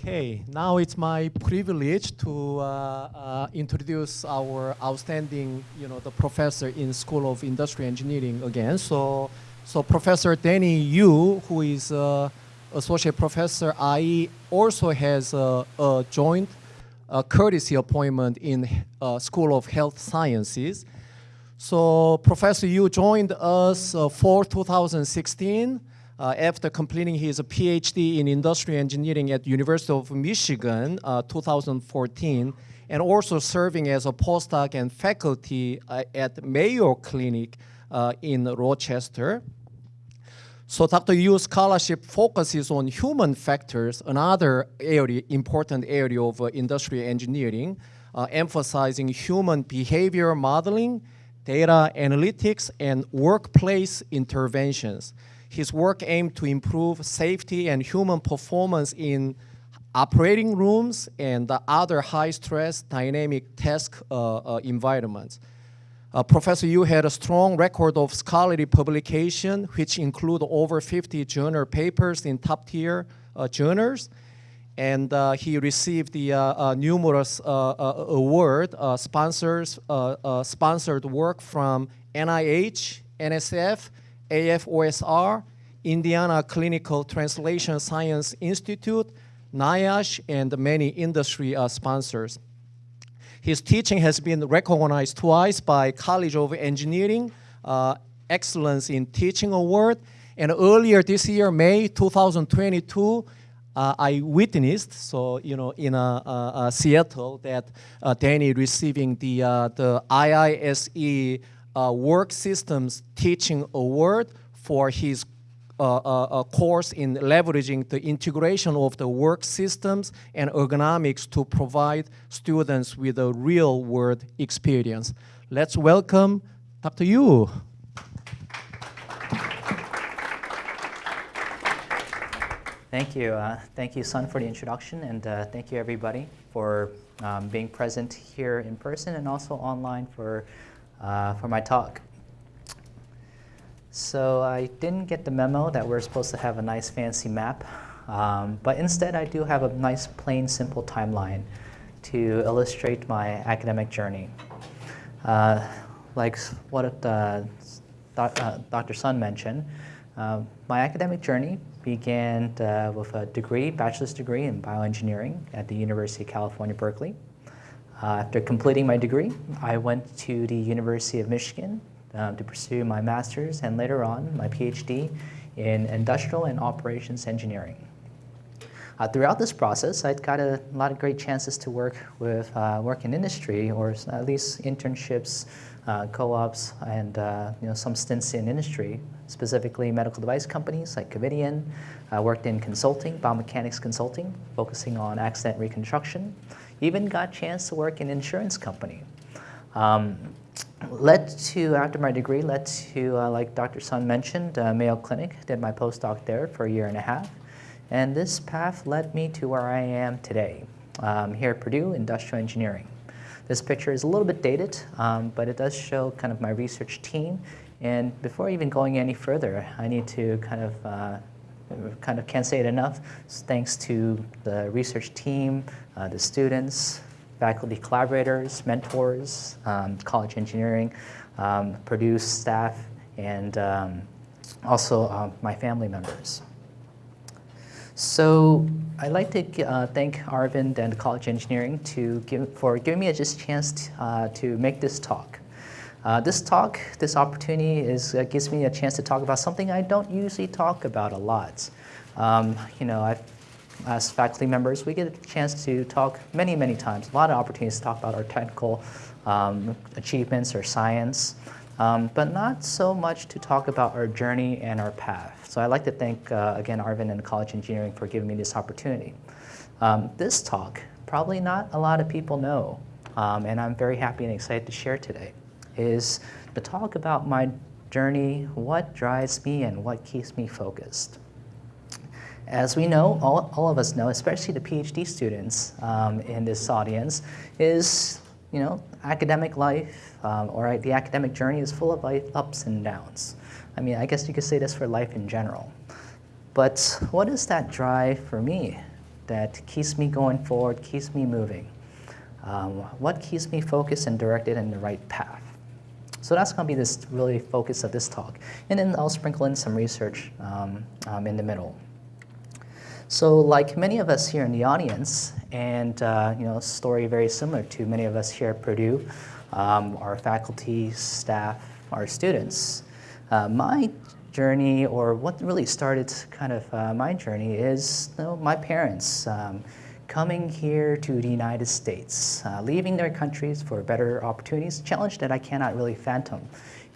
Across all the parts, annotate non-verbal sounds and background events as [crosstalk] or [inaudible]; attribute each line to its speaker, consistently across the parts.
Speaker 1: Okay, now it's my privilege to uh, uh, introduce our outstanding, you know, the professor in School of Industry Engineering again. So, so Professor Danny Yu, who is uh, associate professor IE, also has a, a joint courtesy appointment in uh, School of Health Sciences. So Professor Yu joined us uh, for 2016 uh, after completing his PhD in industrial engineering at University of Michigan, uh, 2014, and also serving as a postdoc and faculty uh, at Mayo Clinic uh, in Rochester. So Dr. Yu's scholarship focuses on human factors, another area, important area of uh, industrial engineering, uh, emphasizing human behavior modeling, data analytics, and workplace interventions. His work aimed to improve safety and human performance in operating rooms and other high-stress dynamic task uh, uh, environments. Uh, Professor Yu had a strong record of scholarly publication, which include over 50 journal papers in top-tier uh, journals. And uh, he received the uh, numerous award sponsors, sponsored work from NIH, NSF, AFOSR, Indiana Clinical Translation Science Institute, NIOSH, and many industry uh, sponsors. His teaching has been recognized twice by College of Engineering uh, Excellence in Teaching Award, and earlier this year, May 2022, uh, I witnessed, so you know, in uh, uh, Seattle, that uh, Danny receiving the the IISE uh, Work Systems Teaching Award for his uh, uh, course in leveraging the integration of the work systems and ergonomics to provide students with a real world experience. Let's welcome Dr. Yu.
Speaker 2: Thank you. Uh, thank you, Sun, for the introduction, and uh, thank you, everybody, for um, being present here in person and also online for uh, for my talk. So I didn't get the memo that we're supposed to have a nice fancy map, um, but instead I do have a nice plain simple timeline to illustrate my academic journey. Uh, like what uh, Dr. Sun mentioned, uh, my academic journey began uh, with a degree, bachelor's degree in bioengineering at the University of California, Berkeley. Uh, after completing my degree, I went to the University of Michigan uh, to pursue my master's and later on my PhD in industrial and operations engineering. Uh, throughout this process, I got a lot of great chances to work with uh, work in industry or at least internships, uh, co-ops, and uh, you know some stints in industry, specifically medical device companies like Covidien. I worked in consulting, biomechanics consulting, focusing on accident reconstruction. Even got a chance to work in an insurance company. Um, led to, after my degree, led to, uh, like Dr. Sun mentioned, uh, Mayo Clinic, did my postdoc there for a year and a half. And this path led me to where I am today, um, here at Purdue Industrial Engineering. This picture is a little bit dated, um, but it does show kind of my research team. And before even going any further, I need to kind of uh, kind of can't say it enough. Thanks to the research team, uh, the students, faculty collaborators, mentors, um, college engineering, um, Purdue staff, and um, also uh, my family members. So I'd like to uh, thank Arvind and College Engineering to give, for giving me a just chance uh, to make this talk. Uh, this talk, this opportunity is, uh, gives me a chance to talk about something I don't usually talk about a lot. Um, you know, I've, as faculty members, we get a chance to talk many, many times, a lot of opportunities to talk about our technical um, achievements or science, um, but not so much to talk about our journey and our path. So I'd like to thank, uh, again, Arvind and College Engineering for giving me this opportunity. Um, this talk, probably not a lot of people know, um, and I'm very happy and excited to share today is to talk about my journey, what drives me and what keeps me focused. As we know, all, all of us know, especially the PhD students um, in this audience, is you know, academic life um, or the academic journey is full of ups and downs. I mean, I guess you could say this for life in general. But what is that drive for me? that keeps me going forward, keeps me moving? Um, what keeps me focused and directed in the right path? So that's going to be this really focus of this talk. And then I'll sprinkle in some research um, um, in the middle. So like many of us here in the audience, and uh, you know, a story very similar to many of us here at Purdue, um, our faculty, staff, our students, uh, my journey, or what really started kind of uh, my journey is you know, my parents um, coming here to the United States, uh, leaving their countries for better opportunities, challenge that I cannot really phantom.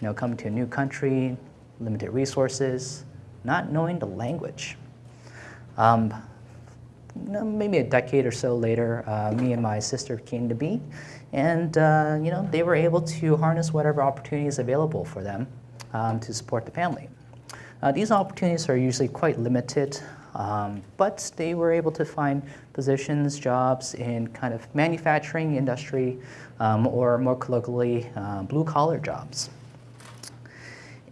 Speaker 2: You know, coming to a new country, limited resources, not knowing the language. Um, maybe a decade or so later, uh, me and my sister came to be, and uh, you know they were able to harness whatever opportunities available for them um, to support the family. Uh, these opportunities are usually quite limited, um, but they were able to find positions, jobs in kind of manufacturing industry, um, or more colloquially, uh, blue-collar jobs.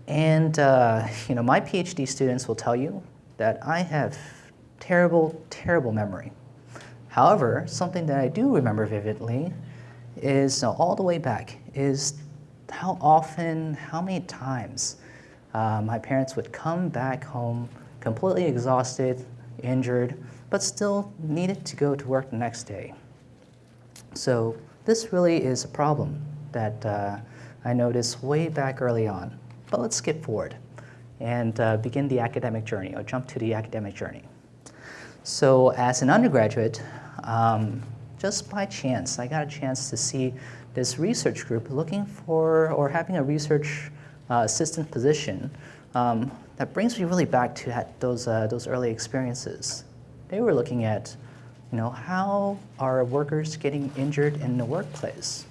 Speaker 2: And uh, you know, my PhD students will tell you that I have terrible, terrible memory. However, something that I do remember vividly is all the way back is how often, how many times uh, my parents would come back home completely exhausted, injured, but still needed to go to work the next day. So this really is a problem that uh, I noticed way back early on. But let's skip forward and uh, begin the academic journey, or jump to the academic journey. So as an undergraduate, um, just by chance, I got a chance to see this research group looking for or having a research uh, assistant position um, that brings me really back to those, uh, those early experiences. They were looking at, you know, how are workers getting injured in the workplace?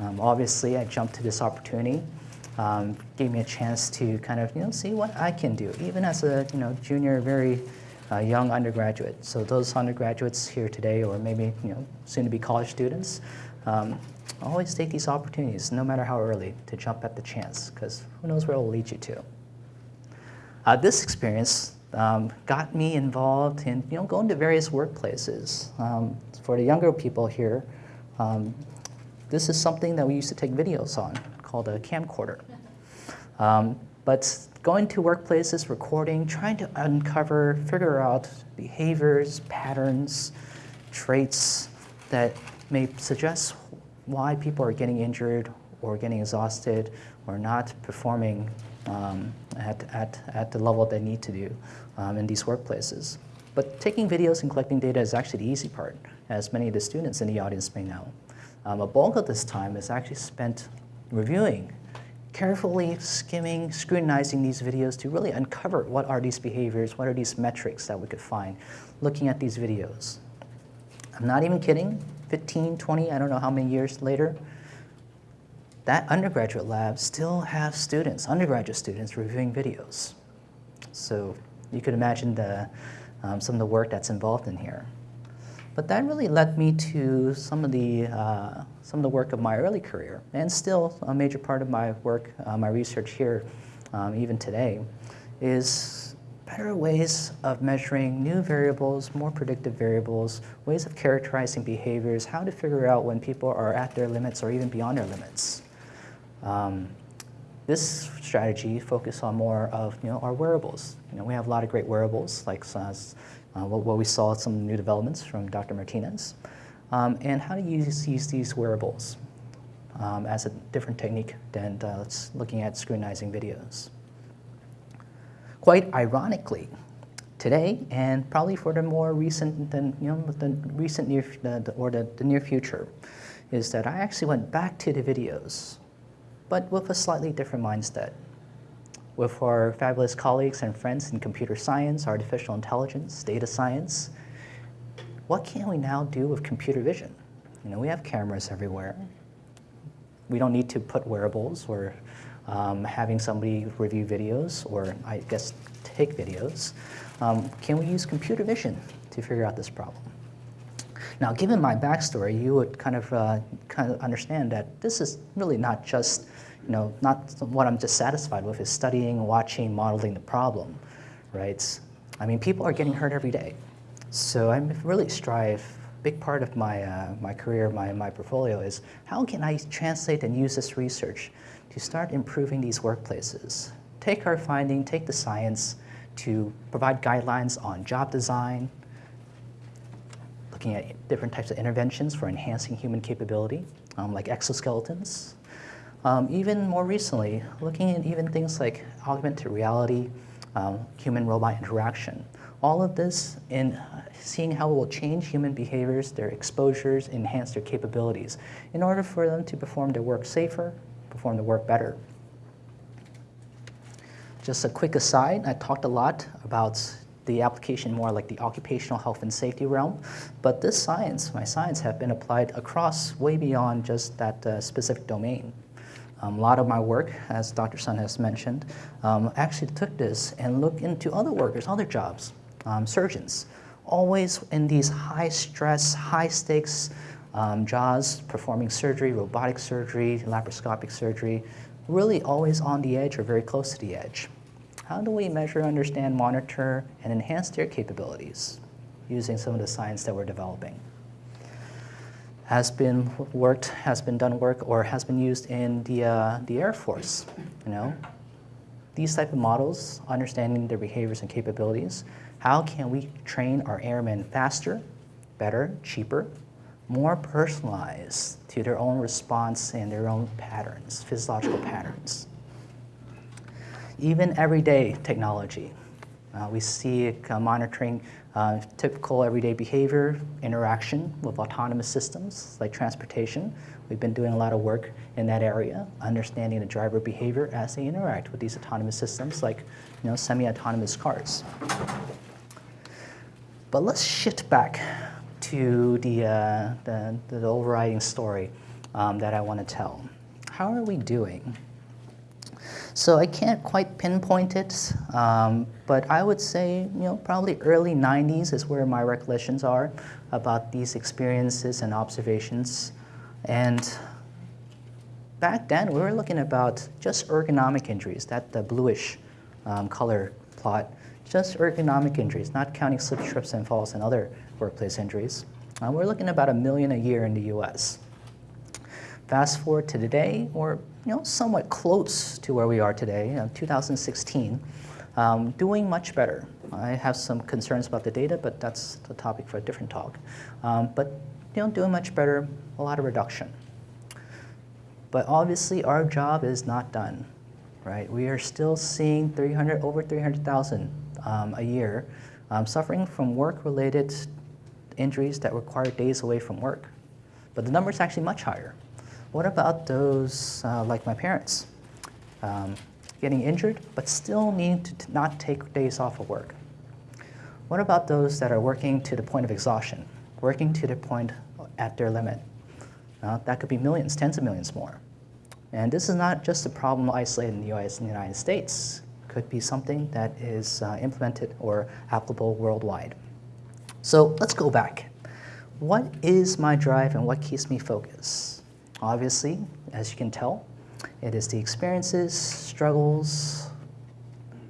Speaker 2: Um, obviously, I jumped to this opportunity, um, gave me a chance to kind of, you know, see what I can do, even as a, you know, junior, very uh, young undergraduate. So those undergraduates here today, or maybe, you know, soon to be college students, um, always take these opportunities, no matter how early, to jump at the chance, because who knows where it will lead you to. Uh, this experience um, got me involved in you know, going to various workplaces. Um, for the younger people here, um, this is something that we used to take videos on called a camcorder. Um, but going to workplaces, recording, trying to uncover, figure out behaviors, patterns, traits that may suggest why people are getting injured or getting exhausted or not performing at, at, at the level they need to do um, in these workplaces. But taking videos and collecting data is actually the easy part, as many of the students in the audience may know. Um, a bulk of this time is actually spent reviewing, carefully skimming, scrutinizing these videos to really uncover what are these behaviors, what are these metrics that we could find looking at these videos. I'm not even kidding, 15, 20, I don't know how many years later, that undergraduate lab still have students, undergraduate students, reviewing videos. So you could imagine the, um, some of the work that's involved in here. But that really led me to some of the, uh, some of the work of my early career, and still a major part of my work, uh, my research here, um, even today, is better ways of measuring new variables, more predictive variables, ways of characterizing behaviors, how to figure out when people are at their limits or even beyond their limits. Um, this strategy focuses on more of you know, our wearables. You know, we have a lot of great wearables, like uh, what, what, we saw some new developments from Dr. Martinez, um, and how to use, use these wearables um, as a different technique than uh, looking at scrutinizing videos. Quite ironically, today, and probably for the more recent than you know the recent near the, or the, the near future, is that I actually went back to the videos but with a slightly different mindset. With our fabulous colleagues and friends in computer science, artificial intelligence, data science, what can we now do with computer vision? You know, we have cameras everywhere. We don't need to put wearables or um, having somebody review videos or I guess take videos. Um, can we use computer vision to figure out this problem? Now, given my backstory, you would kind of, uh, kind of understand that this is really not just, you know, not what I'm just satisfied with is studying, watching, modeling the problem, right? I mean, people are getting hurt every day. So I really strive, big part of my, uh, my career, my, my portfolio is how can I translate and use this research to start improving these workplaces? Take our finding, take the science to provide guidelines on job design, looking at different types of interventions for enhancing human capability, um, like exoskeletons. Um, even more recently, looking at even things like augmented reality, um, human-robot interaction. All of this in seeing how it will change human behaviors, their exposures, enhance their capabilities, in order for them to perform their work safer, perform their work better. Just a quick aside, I talked a lot about the application more like the occupational health and safety realm, but this science, my science, have been applied across way beyond just that uh, specific domain. Um, a lot of my work, as Dr. Sun has mentioned, um, actually took this and looked into other workers, other jobs, um, surgeons, always in these high stress, high stakes um, jobs, performing surgery, robotic surgery, laparoscopic surgery, really always on the edge or very close to the edge. How do we measure, understand, monitor, and enhance their capabilities using some of the science that we're developing? Has been worked, has been done work, or has been used in the, uh, the Air Force, you know? These type of models, understanding their behaviors and capabilities, how can we train our airmen faster, better, cheaper, more personalized to their own response and their own patterns, physiological patterns? Even everyday technology. Uh, we see uh, monitoring uh, typical everyday behavior, interaction with autonomous systems like transportation. We've been doing a lot of work in that area, understanding the driver behavior as they interact with these autonomous systems like you know, semi-autonomous cars. But let's shift back to the, uh, the, the, overriding story um, that I want to tell. How are we doing? So I can't quite pinpoint it, um, but I would say, you know, probably early 90s is where my recollections are about these experiences and observations. And back then, we were looking about just ergonomic injuries, that the bluish um, color plot just ergonomic injuries, not counting slip, trips, and falls and other workplace injuries. Uh, we're looking about a million a year in the US. Fast forward to today, we're you know, somewhat close to where we are today, uh, 2016, um, doing much better. I have some concerns about the data, but that's the topic for a different talk. Um, but you know, doing much better, a lot of reduction. But obviously, our job is not done, right? We are still seeing 300, over 300,000 um, a year um, suffering from work-related injuries that require days away from work. But the number is actually much higher. What about those uh, like my parents? Um, getting injured, but still need to not take days off of work. What about those that are working to the point of exhaustion, working to the point at their limit? Uh, that could be millions, tens of millions more. And this is not just a problem isolated in the US and the United States could be something that is uh, implemented or applicable worldwide. So let's go back. What is my drive and what keeps me focused? Obviously, as you can tell, it is the experiences, struggles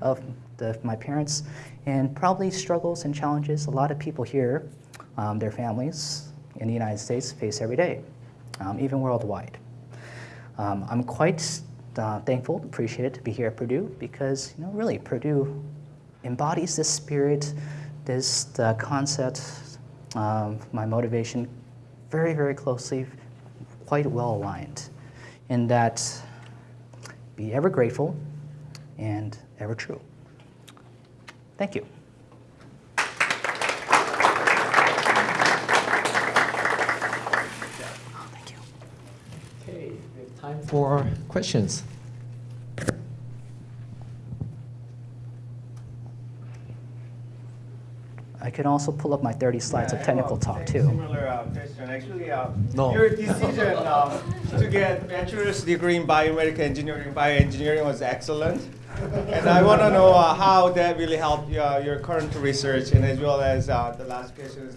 Speaker 2: of the, my parents, and probably struggles and challenges a lot of people here, um, their families in the United States face every day, um, even worldwide. Um, I'm quite uh, thankful, appreciated to be here at Purdue because, you know, really Purdue embodies this spirit, this uh, concept, um, my motivation very, very closely, quite well aligned in that be ever grateful and ever true. Thank you.
Speaker 1: Okay, we have time for questions.
Speaker 2: Can also pull up my 30 slides
Speaker 3: yeah,
Speaker 2: of technical talk too.
Speaker 3: Similar uh, question. Actually, uh,
Speaker 1: no.
Speaker 3: your decision um, to get bachelor's degree in biomedical engineering, bioengineering was excellent. and I want to know uh, how that really helped uh, your current research, and as well as uh, the last question is,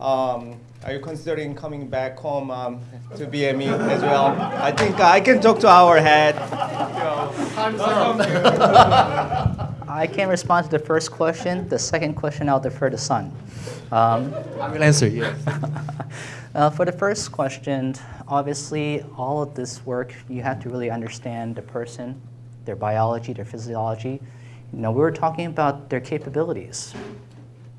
Speaker 3: um, are you considering coming back home um, to BME as well? I think I can talk to our head.
Speaker 2: I [laughs] I can't respond to the first question. The second question, I'll defer to Sun. Um,
Speaker 1: I will answer, yes. [laughs]
Speaker 2: uh, for the first question, obviously, all of this work, you have to really understand the person, their biology, their physiology. You know, we were talking about their capabilities,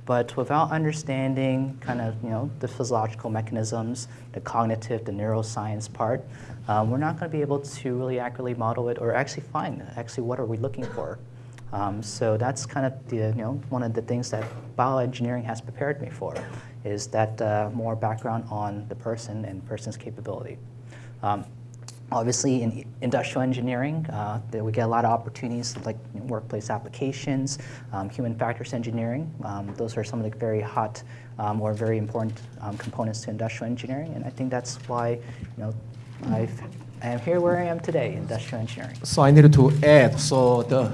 Speaker 2: but without understanding kind of, you know, the physiological mechanisms, the cognitive, the neuroscience part, um, we're not going to be able to really accurately model it or actually find actually what are we looking for. Um, so that's kind of the, you know, one of the things that bioengineering has prepared me for, is that uh, more background on the person and person's capability. Um, obviously, in industrial engineering, uh, we get a lot of opportunities like workplace applications, um, human factors engineering. Um, those are some of the very hot um, or very important um, components to industrial engineering, and I think that's why, you know, I've I am here where I am today, industrial engineering.
Speaker 1: So I needed to add, so the,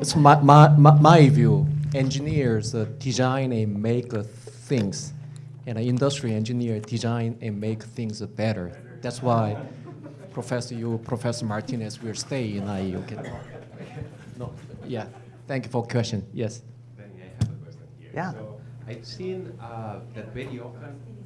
Speaker 1: it's my, my, my, my view, engineers uh, design and make uh, things, and an industry engineer design and make things better. That's why Professor Yu, Professor Martinez will stay in IE. Okay. No, yeah. Thank you for question. Yes.
Speaker 4: Benny, I have a question here.
Speaker 2: Yeah.
Speaker 4: So I've seen uh, that very often.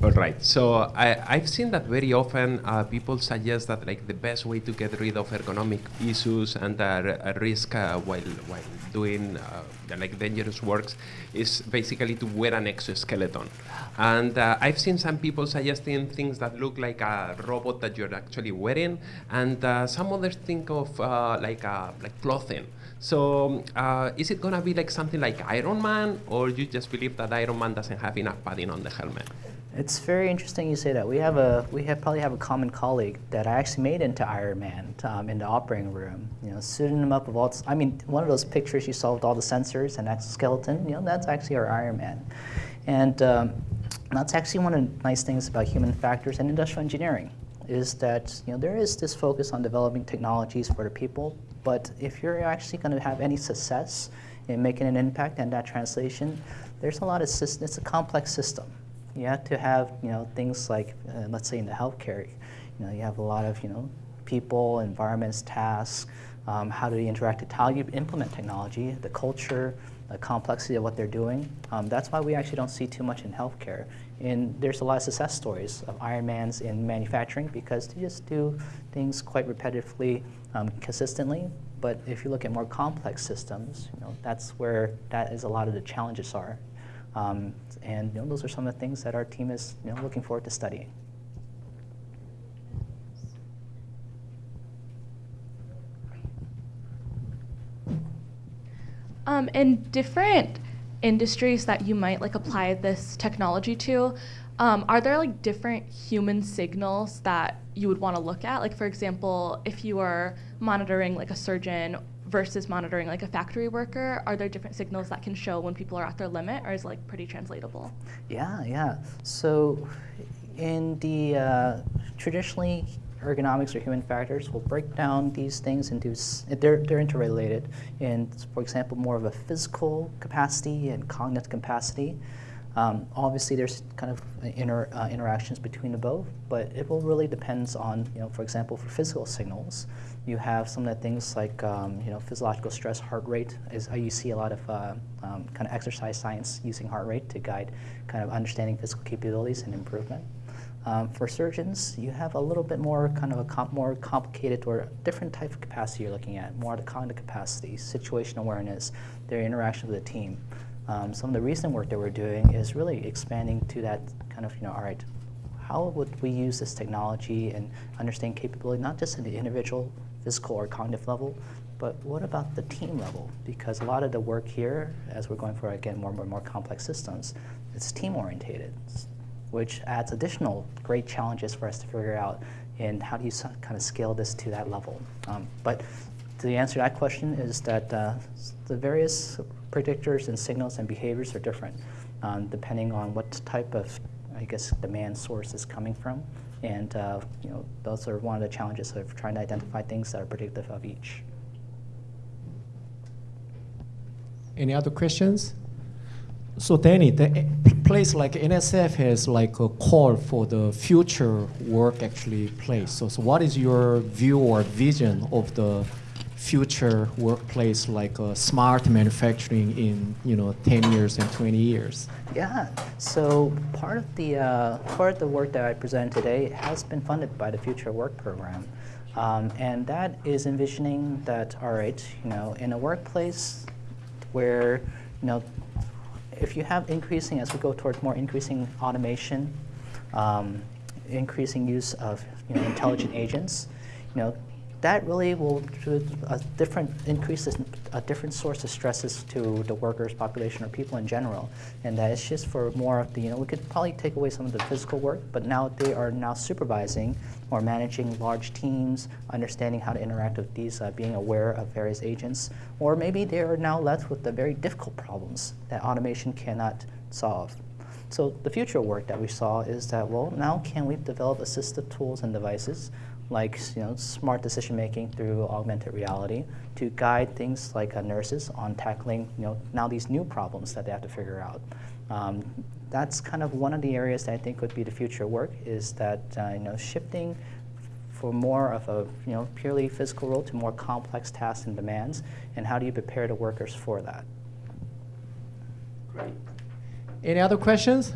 Speaker 4: All right. So I, I've seen that very often uh, people suggest that like the best way to get rid of ergonomic issues and uh, risk uh, while while doing uh, like dangerous works is basically to wear an exoskeleton. And uh, I've seen some people suggesting things that look like a robot that you're actually wearing, and uh, some others think of like like clothing. So uh, is it gonna be like something like Iron Man, or you just believe that Iron Man doesn't have enough padding on the helmet?
Speaker 2: It's very interesting you say that. We have a we have probably have a common colleague that I actually made into Iron Man um, in the operating room. You know, suiting him up with all. I mean, one of those pictures you saw with all the sensors and exoskeleton. You know, that's actually our Iron Man, and um, that's actually one of the nice things about human factors and industrial engineering is that you know there is this focus on developing technologies for the people, but if you're actually going to have any success in making an impact and that translation, there's a lot of sys- it's a complex system. You have to have you know things like uh, let's say in the healthcare, you know you have a lot of you know people, environments, tasks, um, how do you interact, with how you implement technology, the culture, the complexity of what they're doing. Um, that's why we actually don't see too much in healthcare. And there's a lot of success stories of Ironmans in manufacturing because they just do things quite repetitively, um, consistently. But if you look at more complex systems, you know, that's where that is a lot of the challenges are. Um, and you know, those are some of the things that our team is you know, looking forward to studying.
Speaker 5: Um, in different industries that you might like apply this technology to, um, are there like different human signals that you would want to look at? Like for example, if you are monitoring like a surgeon versus monitoring like a factory worker, are there different signals that can show when people are at their limit, or is like pretty translatable?
Speaker 2: Yeah, yeah. So in the uh, traditionally ergonomics or human factors will break down these things into they're they're interrelated in for example more of a physical capacity and cognitive capacity. Um, obviously, there's kind of inter, uh, interactions between the both, but it will really depends on you know for example for physical signals, you have some of the things like um, you know physiological stress, heart rate is uh, you see a lot of uh, um, kind of exercise science using heart rate to guide kind of understanding physical capabilities and improvement. Um, for surgeons, you have a little bit more kind of a com- more complicated or different type of capacity you're looking at, more of the cognitive capacity, situational awareness, their interaction with the team. Um, some of the recent work that we're doing is really expanding to that kind of, you know, all right, how would we use this technology and understand capability, not just in the individual physical or cognitive level, but what about the team level? Because a lot of the work here, as we're going for, again, more and more, more complex systems, it's team orientated which adds additional great challenges for us to figure out in how do you kind of scale this to that level. Um, but the answer to that question is that uh, the various predictors and signals and behaviors are different um, depending on what type of, I guess, demand source is coming from. And uh, you know, those are one of the challenges of trying to identify things that are predictive of each.
Speaker 1: Any other questions? So Danny, the place like NSF has like a call for the future work actually place. So, so what is your view or vision of the future workplace like uh, smart manufacturing in you know 10 years and 20 years?
Speaker 2: Yeah, so part of the uh, part of the work that I present today has been funded by the Future Work program, um, and that is envisioning that all right, you know, in a workplace where you know, if you have increasing as we go towards more increasing automation, um, increasing use of you know intelligent agents, you know. That really will a different increases a different source of stresses to the workers' population or people in general, and that it's just for more of the you know we could probably take away some of the physical work, but now they are now supervising or managing large teams, understanding how to interact with these, uh, being aware of various agents, or maybe they are now left with the very difficult problems that automation cannot solve. So the future work that we saw is that, well, now can we develop assistive tools and devices like you know, smart decision making through augmented reality to guide things like uh, nurses on tackling you know, now these new problems that they have to figure out. Um, that's kind of one of the areas that I think would be the future work is that uh, you know, shifting for more of a you know, purely physical role to more complex tasks and demands, and how do you prepare the workers for that? Great.
Speaker 1: Any other questions?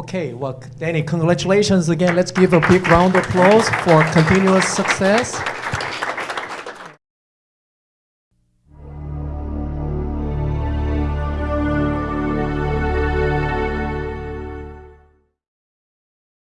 Speaker 1: Okay, well, Danny, congratulations again. Let's give a big round of applause for continuous success.